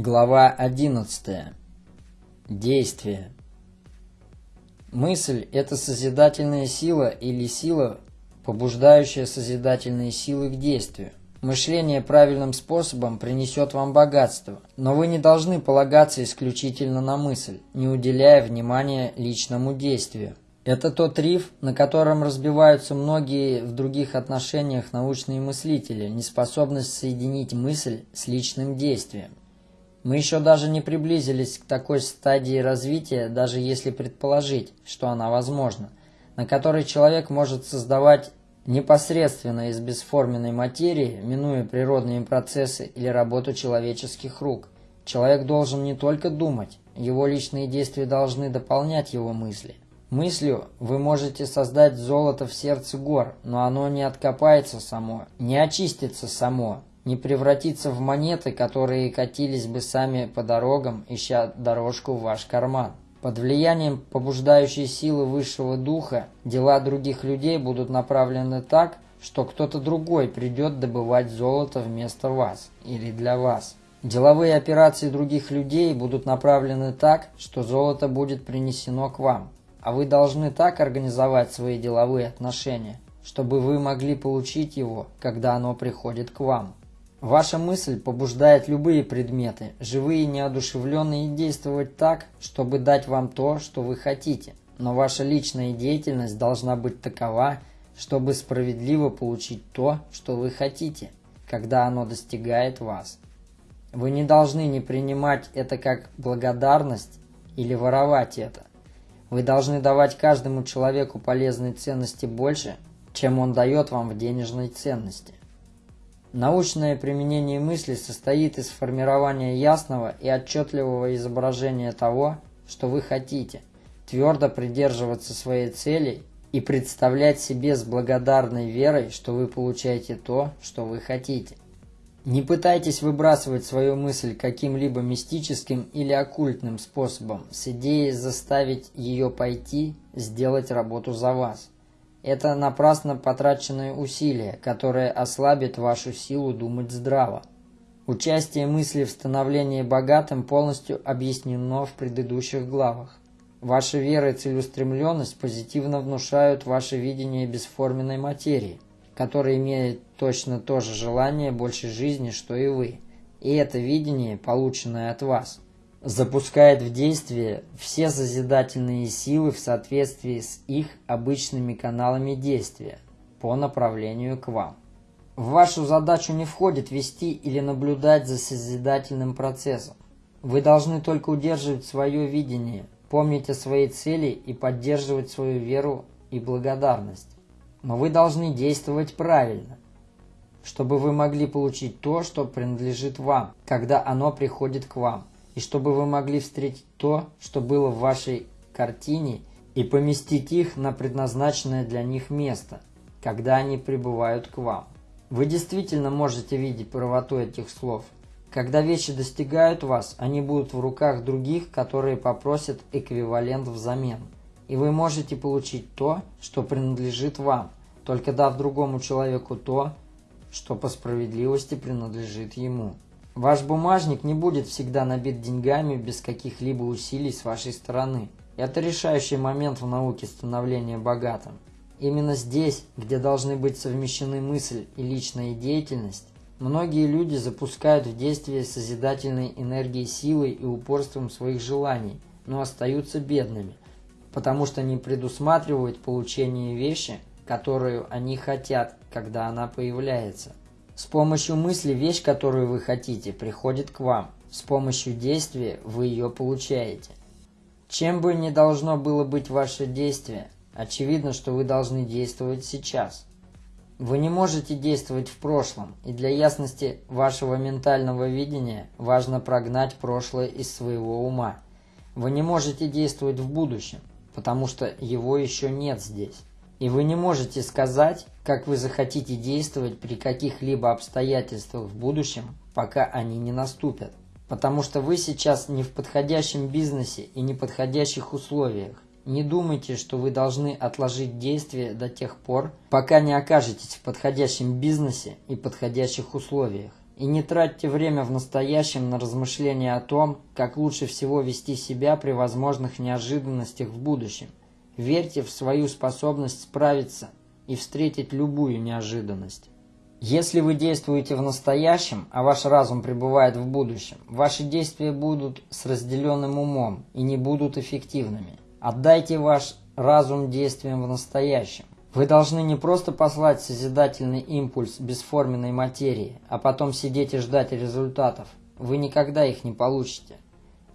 Глава 11. Действие. Мысль – это созидательная сила или сила, побуждающая созидательные силы к действию. Мышление правильным способом принесет вам богатство, но вы не должны полагаться исключительно на мысль, не уделяя внимания личному действию. Это тот риф, на котором разбиваются многие в других отношениях научные мыслители, неспособность соединить мысль с личным действием. Мы еще даже не приблизились к такой стадии развития, даже если предположить, что она возможна, на которой человек может создавать непосредственно из бесформенной материи, минуя природные процессы или работу человеческих рук. Человек должен не только думать, его личные действия должны дополнять его мысли. Мыслью вы можете создать золото в сердце гор, но оно не откопается само, не очистится само, не превратится в монеты, которые катились бы сами по дорогам, ища дорожку в ваш карман. Под влиянием побуждающей силы высшего духа дела других людей будут направлены так, что кто-то другой придет добывать золото вместо вас или для вас. Деловые операции других людей будут направлены так, что золото будет принесено к вам. А вы должны так организовать свои деловые отношения, чтобы вы могли получить его, когда оно приходит к вам. Ваша мысль побуждает любые предметы, живые и неодушевленные, действовать так, чтобы дать вам то, что вы хотите. Но ваша личная деятельность должна быть такова, чтобы справедливо получить то, что вы хотите, когда оно достигает вас. Вы не должны не принимать это как благодарность или воровать это. Вы должны давать каждому человеку полезной ценности больше, чем он дает вам в денежной ценности. Научное применение мысли состоит из формирования ясного и отчетливого изображения того, что вы хотите, твердо придерживаться своей цели и представлять себе с благодарной верой, что вы получаете то, что вы хотите. Не пытайтесь выбрасывать свою мысль каким-либо мистическим или оккультным способом с идеей заставить ее пойти сделать работу за вас – это напрасно потраченные усилия, которое ослабит вашу силу думать здраво. Участие мысли в становлении богатым полностью объяснено в предыдущих главах. Ваша вера и целеустремленность позитивно внушают ваше видение бесформенной материи, которая имеет точно то же желание большей жизни, что и вы. И это видение, полученное от вас – запускает в действие все созидательные силы в соответствии с их обычными каналами действия по направлению к вам. В вашу задачу не входит вести или наблюдать за созидательным процессом. Вы должны только удерживать свое видение, помнить о своей цели и поддерживать свою веру и благодарность. Но вы должны действовать правильно, чтобы вы могли получить то, что принадлежит вам, когда оно приходит к вам и чтобы вы могли встретить то, что было в вашей картине, и поместить их на предназначенное для них место, когда они прибывают к вам. Вы действительно можете видеть правоту этих слов. Когда вещи достигают вас, они будут в руках других, которые попросят эквивалент взамен. И вы можете получить то, что принадлежит вам, только дав другому человеку то, что по справедливости принадлежит ему. Ваш бумажник не будет всегда набит деньгами без каких-либо усилий с вашей стороны. Это решающий момент в науке становления богатым. Именно здесь, где должны быть совмещены мысль и личная деятельность, многие люди запускают в действие созидательной энергией силой и упорством своих желаний, но остаются бедными, потому что не предусматривают получение вещи, которую они хотят, когда она появляется. С помощью мысли вещь, которую вы хотите, приходит к вам. С помощью действия вы ее получаете. Чем бы ни должно было быть ваше действие, очевидно, что вы должны действовать сейчас. Вы не можете действовать в прошлом, и для ясности вашего ментального видения важно прогнать прошлое из своего ума. Вы не можете действовать в будущем, потому что его еще нет здесь. И вы не можете сказать, как вы захотите действовать при каких-либо обстоятельствах в будущем, пока они не наступят. Потому что вы сейчас не в подходящем бизнесе и неподходящих условиях. Не думайте, что вы должны отложить действие до тех пор, пока не окажетесь в подходящем бизнесе и подходящих условиях. И не тратьте время в настоящем на размышления о том, как лучше всего вести себя при возможных неожиданностях в будущем. Верьте в свою способность справиться и встретить любую неожиданность. Если вы действуете в настоящем, а ваш разум пребывает в будущем, ваши действия будут с разделенным умом и не будут эффективными. Отдайте ваш разум действиям в настоящем. Вы должны не просто послать созидательный импульс бесформенной материи, а потом сидеть и ждать результатов. Вы никогда их не получите.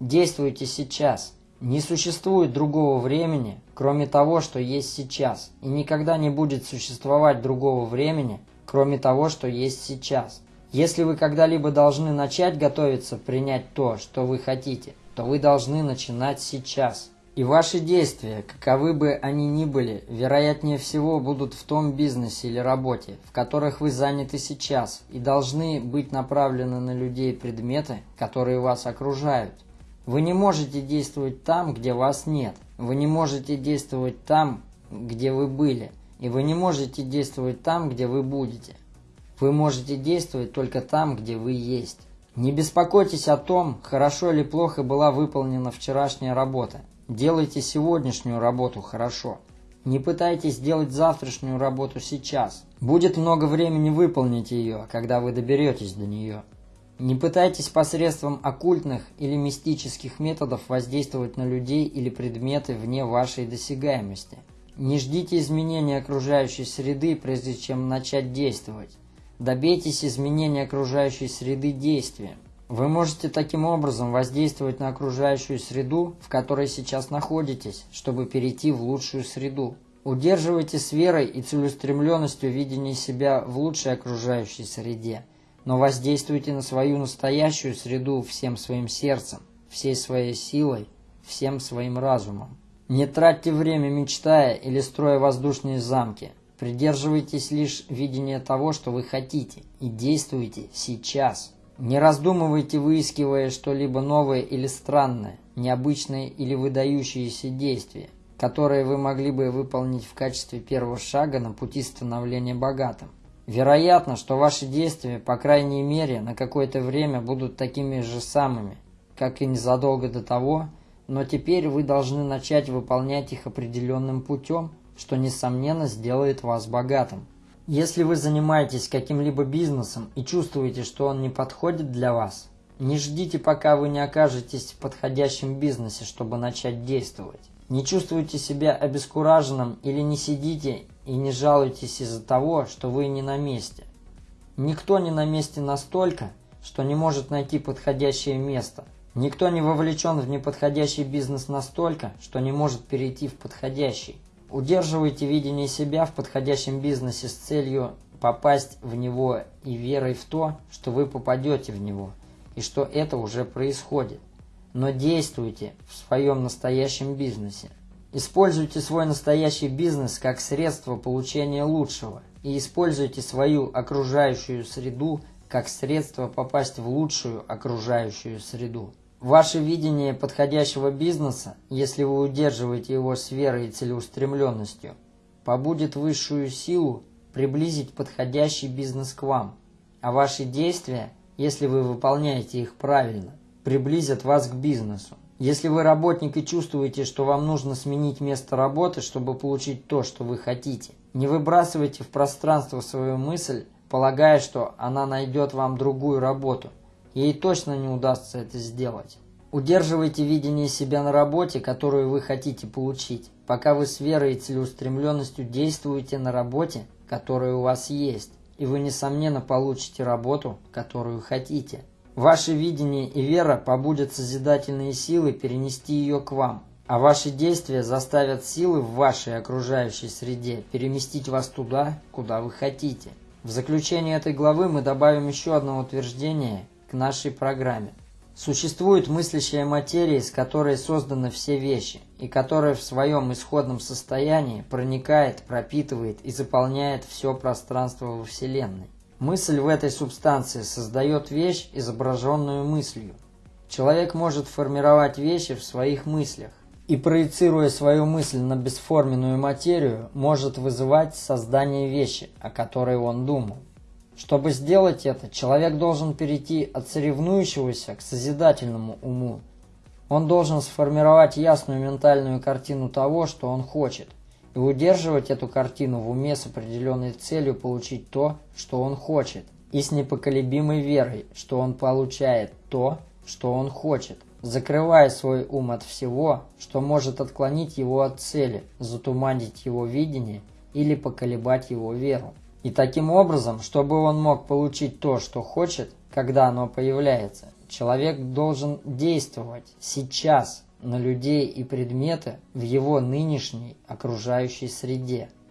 Действуйте сейчас. Не существует другого времени, кроме того, что есть сейчас, и никогда не будет существовать другого времени, кроме того, что есть сейчас. Если вы когда-либо должны начать готовиться принять то, что вы хотите, то вы должны начинать сейчас. И ваши действия, каковы бы они ни были, вероятнее всего будут в том бизнесе или работе, в которых вы заняты сейчас, и должны быть направлены на людей предметы, которые вас окружают. Вы не можете действовать там, где вас нет. Вы не можете действовать там, где вы были – и вы не можете действовать там, где вы будете. Вы можете действовать только там, где вы есть. Не беспокойтесь о том, хорошо или плохо была выполнена вчерашняя работа. Делайте сегодняшнюю работу хорошо. Не пытайтесь сделать завтрашнюю работу сейчас. Будет много времени выполнить ее, когда вы доберетесь до нее. Не пытайтесь посредством оккультных или мистических методов воздействовать на людей или предметы вне вашей досягаемости – не ждите изменения окружающей среды, прежде чем начать действовать. Добейтесь изменения окружающей среды действием. Вы можете таким образом воздействовать на окружающую среду, в которой сейчас находитесь, чтобы перейти в лучшую среду. Удерживайте с верой и целеустремленностью видение себя в лучшей окружающей среде, но воздействуйте на свою настоящую среду всем своим сердцем, всей своей силой, всем своим разумом. Не тратьте время, мечтая или строя воздушные замки. Придерживайтесь лишь видения того, что вы хотите, и действуйте сейчас. Не раздумывайте, выискивая что-либо новое или странное, необычное или выдающееся действие, которое вы могли бы выполнить в качестве первого шага на пути становления богатым. Вероятно, что ваши действия, по крайней мере, на какое-то время будут такими же самыми, как и незадолго до того, но теперь вы должны начать выполнять их определенным путем, что, несомненно, сделает вас богатым. Если вы занимаетесь каким-либо бизнесом и чувствуете, что он не подходит для вас, не ждите, пока вы не окажетесь в подходящем бизнесе, чтобы начать действовать. Не чувствуйте себя обескураженным или не сидите и не жалуйтесь из-за того, что вы не на месте. Никто не на месте настолько, что не может найти подходящее место – Никто не вовлечен в неподходящий бизнес настолько, что не может перейти в подходящий. Удерживайте видение себя в подходящем бизнесе с целью попасть в него и верой в то, что вы попадете в него, и что это уже происходит. Но действуйте в своем настоящем бизнесе. Используйте свой настоящий бизнес как средство получения лучшего и используйте свою окружающую среду как средство попасть в лучшую окружающую среду. Ваше видение подходящего бизнеса, если вы удерживаете его с верой и целеустремленностью, побудет высшую силу приблизить подходящий бизнес к вам, а ваши действия, если вы выполняете их правильно, приблизят вас к бизнесу. Если вы работник и чувствуете, что вам нужно сменить место работы, чтобы получить то, что вы хотите, не выбрасывайте в пространство свою мысль, полагая, что она найдет вам другую работу – Ей точно не удастся это сделать. Удерживайте видение себя на работе, которую вы хотите получить, пока вы с верой и целеустремленностью действуете на работе, которая у вас есть, и вы, несомненно, получите работу, которую хотите. Ваше видение и вера побудят созидательные силы перенести ее к вам, а ваши действия заставят силы в вашей окружающей среде переместить вас туда, куда вы хотите. В заключение этой главы мы добавим еще одно утверждение, к нашей программе. Существует мыслящая материя, из которой созданы все вещи, и которая в своем исходном состоянии проникает, пропитывает и заполняет все пространство во Вселенной. Мысль в этой субстанции создает вещь, изображенную мыслью. Человек может формировать вещи в своих мыслях, и проецируя свою мысль на бесформенную материю, может вызывать создание вещи, о которой он думал. Чтобы сделать это, человек должен перейти от соревнующегося к созидательному уму. Он должен сформировать ясную ментальную картину того, что он хочет, и удерживать эту картину в уме с определенной целью получить то, что он хочет, и с непоколебимой верой, что он получает то, что он хочет, закрывая свой ум от всего, что может отклонить его от цели, затуманить его видение или поколебать его веру. И таким образом, чтобы он мог получить то, что хочет, когда оно появляется, человек должен действовать сейчас на людей и предметы в его нынешней окружающей среде –